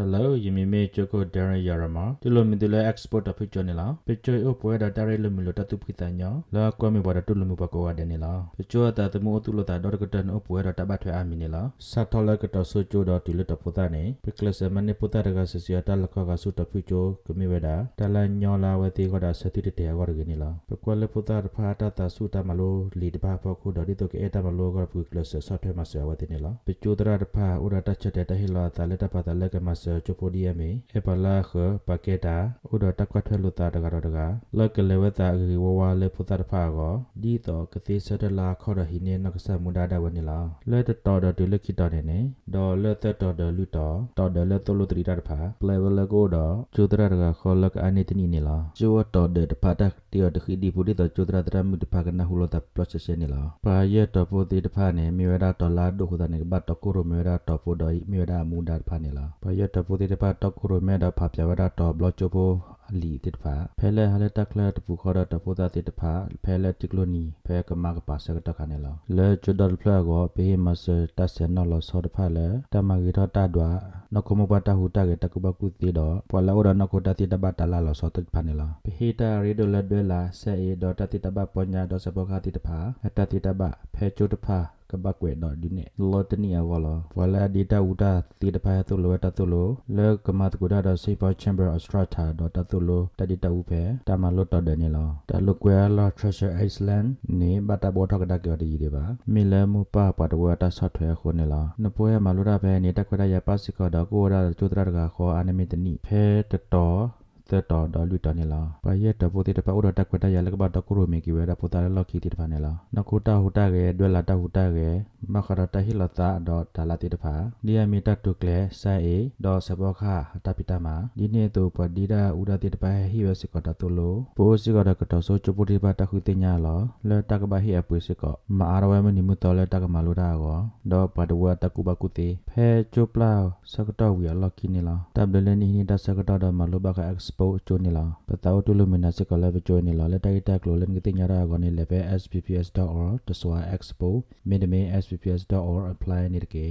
hello ယမီမေချိုကိုဒရယာရမတူလိုမီတူလဲ export တဖိချောနေလားပချိုအိုပွဲဒါတရဲလိုမီလိုတတူဖိတညောလာကွမ်မီဘောဒတူလိုမီဘကောဝဒနေလားပချိုတာတမိုတူလိုတာဒေါ်ကတန်အိုပွဲဒါတဘထွဲအမီနေလားစတ်တော်လကတဆူချိုဒတူလတပုတာနေပကလစမနေပုတာရကဆစီယတာလခကဆုတဖိချိုကမီဝဒါတလညောလာဝတိကဒါစတိတတေကောရကနေလားပကွလပုတာဖာတာတဆုတမလိုလီတဘာဖခုဒေါ်ဒီတိုကေတမလိုကပကလစဆော့ထွဲမဆဝတိနေလားပချိုတရတဖာဥရတချက်တဲ့တဟီလာတလက်တပါတလက်ကမဆချိုပိုဒီယမေအပလာခပကေတာဥဒတကွတ်ထွဲလူတာတကတော့တကလက်ကလေဝတာဂီဝဝလေဖုတာတဖာကောဒီတော့ကတိစတလာခေါ်ရဟိနေနကဆမူဒါဒဝနီလာလက်တော်တော်တလက်ခိတော်နေနေဒေါ်လက်တော်တော်လူတော်တော်တယ်လက်တော်လူတရီတာတဖာပလေဝလကိုတော့ကျူတရတကခေါ်လက်အနေတနီနေလားကျူတော်တဲ့တဖာတက်တီရတခိဒီပူဒီတော့ကျူတရတရမှုတဖာကနဟူလို့တာပလော့ချက်နေလားပါရဲ့တော်ပိုတီတဖာနေမြေဝဒတော်လာဒုခုတာနေဘတ်တော်ကိုရမြေဝဒတော်ပိုတော်မြေဝဒမူဒါတဖာနေလားပါရဲ့တော်ပိုတီတဖာတော်ကိုရမဲဒါဖာပြဝဒတော်ဘလော့ချိုပိုအလီတိတဖာဖဲလဲဟာလက်တက်လက်တပူခေါ်တော့တပိုတာတိတဖာဖဲလက်တိကလိုနီဖဲကမကပါစကတခါနေလောလဲကျွဒတ်ဖလာကိုဘေးမစတဆန်နော်လောဆောတဖာလဲတမဂီတော့တဒွာနကမဘတာဟူတာကေတကဘကုတိတော့ပလာဝရနကိုတတိတဘတလာလောဆောတဖာနေလောပဟီတာရီဒိုလက်ဒွဲလာဆဲအေဒေါ်တတိတဘပညာဒေါ်စဘောခတိတဖာအတတိတဘဖဲကျွတဖာ ကဘကွေတော့ဒီနေလောတနီအဝလောဝလာဒီတာဥတာတီတဖာတုလောတတုလောလေကမတ်ကူဒါတော့စေပါချမ်ဘာအစထရာတာတော့တတုလောတဒီတဥဖေတမလောတော့တယ်နေလောတလုကွယ်လော treasure iceland နေဘတာဘောထကဒါကြော်ဒီဒီပါမီလမူပါပတ်ဝတာဆော့ထွဲခုနေလောနပွဲမလိုရပဲနေတခွရရပါစကောတော့ကိုရာကျိုးတရကခေါ်အနမီတနီဖဲတတော် တဲ့တော်တော်လူတနေလားဘာရဲ့တပိုတိတပဥဒတကွတရလကဘတကုရမေကိဝဲတပိုတာလော်ကီတိတဖာနေလားနကုတာဟူတာကေဒွဲလာတာဟူတာကေမခရတဟိလတာဒေါ်တလာတိတဖာဒီယမီတတုကလေဆာအေဒေါ်စဘောခတပိတမဒီနေတူပဒီဒာဥဒတိတပဟိဝစကတတုလိုပိုစကတကတဆိုချပုတိပတခုတိညာလောလေတကဘဟိအပွေစကမအာရဝဲမနိမှုတော်လေတကမလိုတာကောဒေါ်ပဒဝတကုဘကုတိဖဲချုပလာစကတဝီလော်ကီနေလားတဘလနေနိတစကတဒမလိုဘက expo ချိုနေလားပတောတူလူမနစကလည်းချိုနေလားလက်တိုက်တက်လို့လည်းကတိညာရာကောနေလည်းပဲ sbps.org တစွာ expo မင်းဒမေ sbps.org apply နေတကေ